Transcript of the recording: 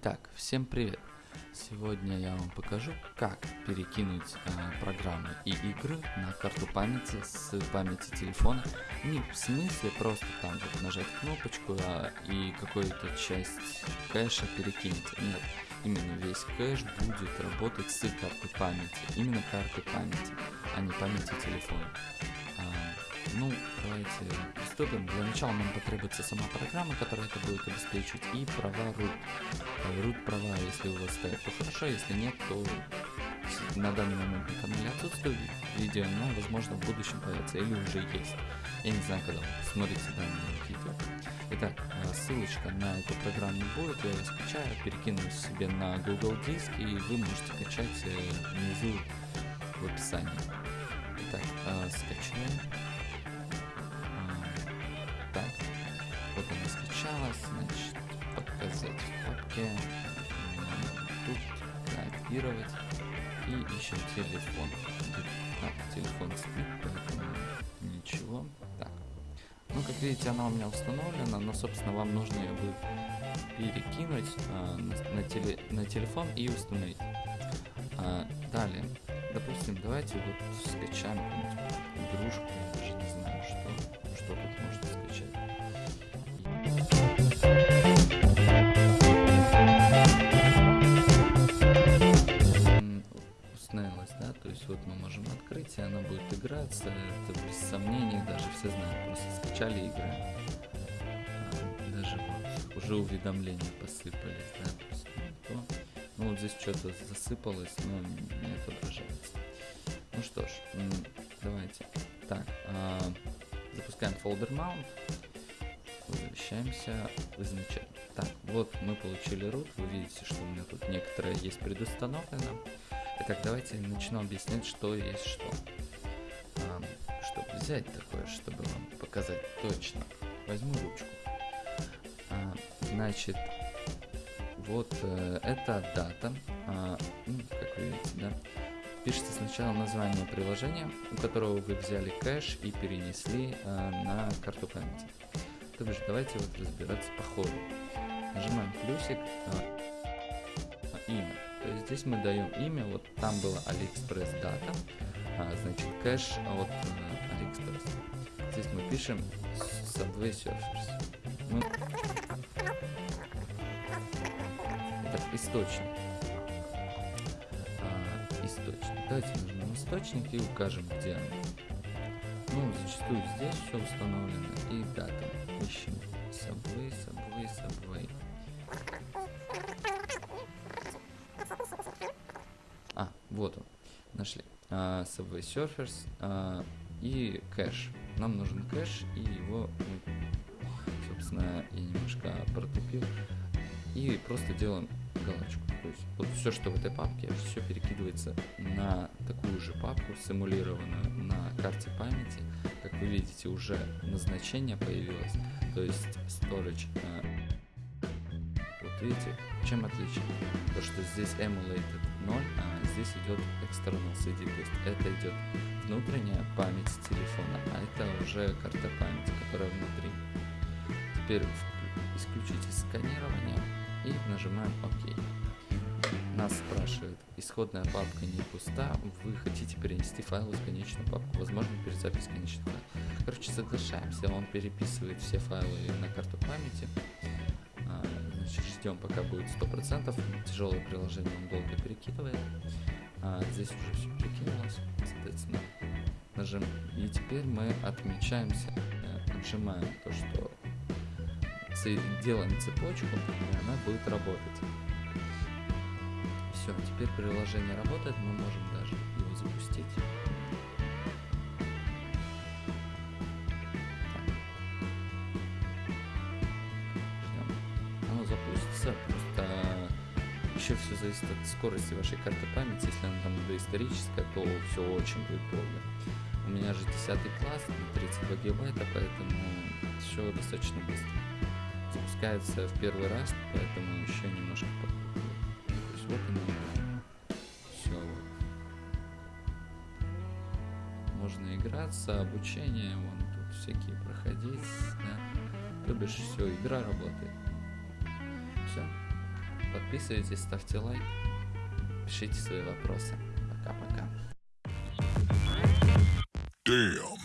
Итак, всем привет! Сегодня я вам покажу, как перекинуть э, программы и игры на карту памяти с памяти телефона. Не в смысле просто там вот нажать кнопочку а, и какую-то часть кэша перекинуть. Нет, именно весь кэш будет работать с карты памяти. Именно карты памяти, а не памяти телефона. Ну, давайте приступим. Для начала нам потребуется сама программа, которая это будет обеспечивать, и права root. Root э, права, если у вас стоят, то хорошо, если нет, то на данный момент на канале отсутствует видео, но возможно в будущем появится или уже есть. Я не знаю, когда смотрите данное видео. Итак, э, ссылочка на эту программу будет, я ее скачаю, перекину себе на Google диск, и вы можете качать э, внизу в описании. Итак, скачаем. Вот она скачалась, значит, показать в папке, тут копировать и ищем телефон. Так, телефон спит, поэтому ничего. Так, ну как видите, она у меня установлена, но собственно вам нужно ее будет перекинуть а, на, на, теле, на телефон и установить. А, далее, допустим, давайте вот скачаем игрушку, я даже не знаю, что, что тут вот мы можем открыть, и она будет играться, это без сомнений, даже все знают, просто скачали и играем. А, даже вот уже уведомления посыпались, да, то есть, ну, то, ну вот здесь что-то засыпалось, но не отображается. Ну что ж, давайте. Так, а, запускаем folder mount возвращаемся в изначально. Так, вот мы получили root, вы видите, что у меня тут некоторое есть предустановлено. Итак, давайте начну объяснять, что есть что. А, чтобы взять такое, чтобы вам показать точно, возьму ручку. А, значит, вот э, это дата, а, ну, как вы видите, да, пишется сначала название приложения, у которого вы взяли кэш и перенесли э, на карту памяти. То бишь, давайте вот разбираться по ходу. Нажимаем плюсик, а, имя. То есть здесь мы даем имя, вот там было AliExpress а, значит кэш от а, AliExpress. Здесь мы пишем Subway Surfers. Мы... Итак, источник. А, источник. Давайте нажмем источник и укажем, где он. Ну, зачастую здесь все установлено и дата ищем. Subway, Subway, Subway. Вот он. Нашли. Uh, Subway Surfers uh, и кэш. Нам нужен кэш и его, собственно, я немножко протупил. И просто делаем галочку. То есть вот все, что в этой папке, все перекидывается на такую же папку, симулированную на карте памяти. Как вы видите, уже назначение появилось, то есть storage. Э, вот видите, чем отличие? То, что здесь emulated 0, а здесь идет external CD, то есть это идет внутренняя память телефона, а это уже карта памяти, которая внутри. Теперь исключите сканирование и нажимаем ОК. Нас спрашивает, исходная папка не пуста, вы хотите перенести файлы в конечную папку, возможно перезапись конечных файлов. Короче, соглашаемся, он переписывает все файлы на карту памяти. Ждем пока будет 100%, тяжелое приложение он долго перекидывает. А, здесь уже все перекинулось, соответственно, нажим. И теперь мы отмечаемся, э, отжимаем то, что делаем цепочку, и она будет работать. Все, теперь приложение работает, мы можем даже его запустить. Запустится, просто еще все зависит от скорости вашей карты памяти. Если она там доисторическая, то все очень будет долго. У меня же 10 класс, 32 гигабайта, поэтому все достаточно быстро запускается в первый раз, поэтому еще немножко То есть вот оно. Все вот. Можно играться, обучение, вон тут всякие проходить, да. То бишь все, игра работает. Все. Подписывайтесь, ставьте лайк, пишите свои вопросы. Пока-пока. Damn.